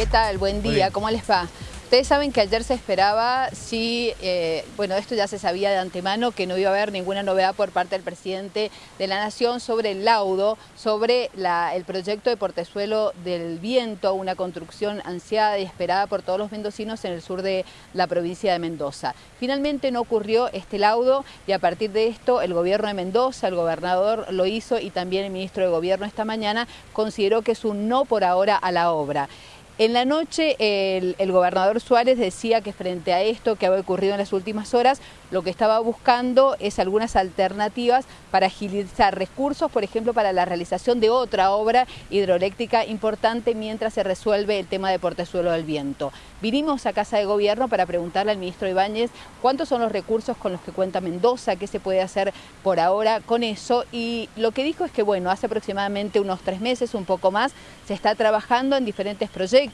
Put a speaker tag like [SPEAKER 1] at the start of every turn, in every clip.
[SPEAKER 1] ¿Qué tal? Buen día, ¿cómo les va? Ustedes saben que ayer se esperaba, si, eh, bueno, esto ya se sabía de antemano, que no iba a haber ninguna novedad por parte del presidente de la Nación sobre el laudo, sobre el proyecto de Portezuelo del Viento, una construcción ansiada y esperada por todos los mendocinos en el sur de la provincia de Mendoza. Finalmente no ocurrió este laudo y a partir de esto el gobierno de Mendoza, el gobernador lo hizo y también el ministro de Gobierno esta mañana consideró que es un no por ahora a la obra. En la noche el, gobernador Suárez decía que frente a esto que había ocurrido en las últimas horas, lo que estaba buscando es algunas alternativas para agilizar recursos, por ejemplo, para la realización de otra obra hidroeléctrica importante mientras se resuelve el tema de Portezuelo del Viento. Vinimos a Casa de Gobierno para preguntarle al ministro Ibáñez cuántos son los recursos con los que cuenta Mendoza, qué se puede hacer por ahora con eso y lo que dijo es que, bueno, hace aproximadamente unos tres meses, un poco más, se está trabajando en diferentes proyectos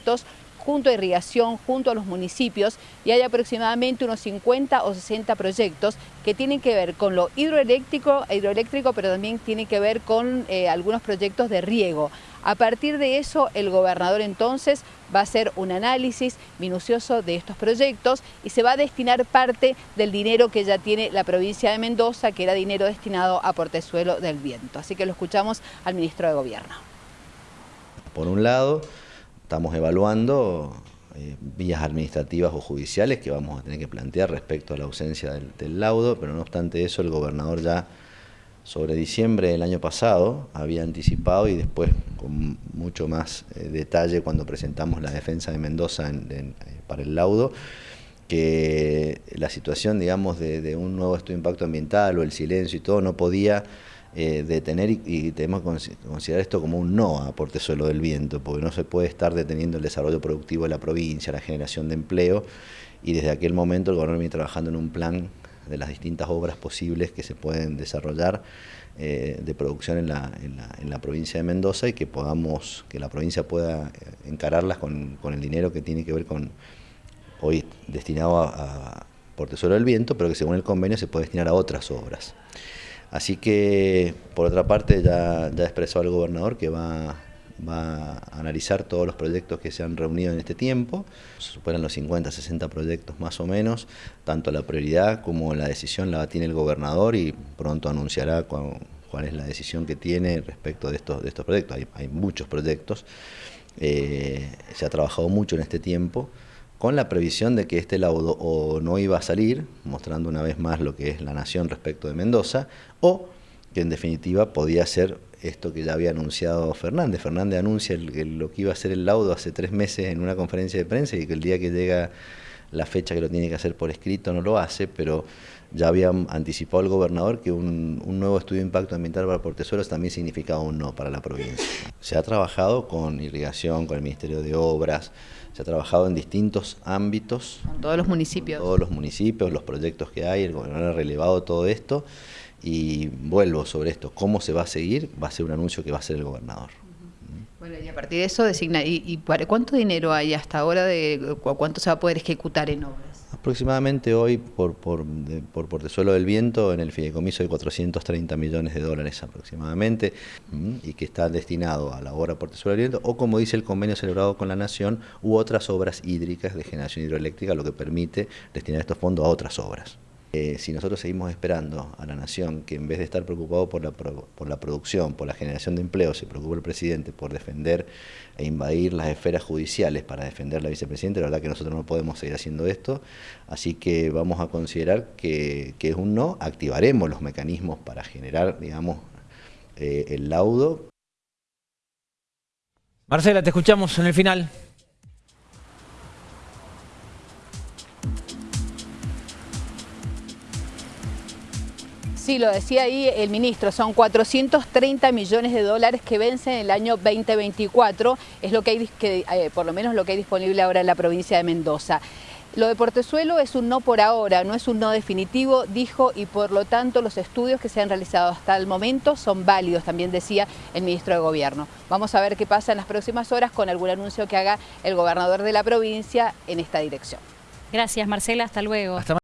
[SPEAKER 1] junto a irrigación, junto a los municipios y hay aproximadamente unos 50 o 60 proyectos que tienen que ver con lo hidroeléctrico, hidroeléctrico pero también tienen que ver con eh, algunos proyectos de riego. A partir de eso, el gobernador entonces va a hacer un análisis minucioso de estos proyectos y se va a destinar parte del dinero que ya tiene la provincia de Mendoza, que era dinero destinado a Portezuelo del Viento. Así que lo escuchamos al ministro de Gobierno.
[SPEAKER 2] Por un lado, estamos evaluando eh, vías administrativas o judiciales que vamos a tener que plantear respecto a la ausencia del, laudo, pero no obstante eso el gobernador ya sobre diciembre del año pasado había anticipado y después con mucho más eh, detalle cuando presentamos la defensa de Mendoza eh, para el laudo, que la situación digamos de, de un nuevo estudio de impacto ambiental o el silencio y todo no podía eh, detener y, tenemos que considerar esto como un no a Portezuelo del Viento, porque no se puede estar deteniendo el desarrollo productivo de la provincia, la generación de empleo, y desde aquel momento el gobierno viene trabajando en un plan de las distintas obras posibles que se pueden desarrollar eh, de producción en la, en, la, provincia de Mendoza y que podamos, que la provincia pueda eh, encararlas con, el dinero que tiene que ver con hoy destinado a, a del Viento, pero que según el convenio se puede destinar a otras obras. Así que, por otra parte, ya, ya expresó el gobernador que va, a analizar todos los proyectos que se han reunido en este tiempo. Se superan los 50, 60 proyectos más o menos. Tanto la prioridad como la decisión la tiene el gobernador y pronto anunciará cuál, es la decisión que tiene respecto de estos, de estos proyectos. Hay, muchos proyectos. Eh, se ha trabajado mucho en este tiempo con la previsión de que este laudo o no iba a salir, mostrando una vez más lo que es la nación respecto de Mendoza, o que en definitiva podía ser esto que ya había anunciado Fernández. Fernández anuncia lo que iba a ser el laudo hace tres meses en una conferencia de prensa y que el día que llega la fecha que lo tiene que hacer por escrito no lo hace, pero ya había anticipado el gobernador que un, nuevo estudio de impacto ambiental para Portezuelos también significaba un no para la provincia. Se ha trabajado con irrigación, con el Ministerio de Obras, se ha trabajado en distintos ámbitos.
[SPEAKER 1] Con todos los municipios.
[SPEAKER 2] Todos los municipios, los proyectos que hay, el gobernador ha relevado todo esto y vuelvo sobre esto, cómo se va a seguir, va a ser un anuncio que va a hacer el gobernador.
[SPEAKER 1] Y a partir de eso designa, ¿y, y cuánto dinero hay hasta ahora de cuánto se va a poder ejecutar en obras?
[SPEAKER 2] Aproximadamente hoy por, por, por Portezuelo del Viento en el fideicomiso de 430 millones de dólares aproximadamente y que está destinado a la obra Portezuelo del Viento o como dice el convenio celebrado con la Nación u otras obras hídricas de generación hidroeléctrica lo que permite destinar estos fondos a otras obras. Eh, si nosotros seguimos esperando a la nación que en vez de estar preocupado por la, por la producción, por la generación de empleo, se preocupe el presidente por defender e invadir las esferas judiciales para defender a la vicepresidenta, la verdad que nosotros no podemos seguir haciendo esto, así que vamos a considerar que, es un no, activaremos los mecanismos para generar, digamos, eh, el laudo.
[SPEAKER 3] Marcela, te escuchamos en el final.
[SPEAKER 1] Sí, lo decía ahí el ministro, son 430 millones de dólares que vencen en el año 2024, es lo que hay, que, eh, por lo menos lo que hay disponible ahora en la provincia de Mendoza. Lo de Portezuelo es un no por ahora, no es un no definitivo, dijo, y por lo tanto los estudios que se han realizado hasta el momento son válidos, también decía el ministro de Gobierno. Vamos a ver qué pasa en las próximas horas con algún anuncio que haga el gobernador de la provincia en esta dirección.
[SPEAKER 4] Gracias Marcela, hasta luego.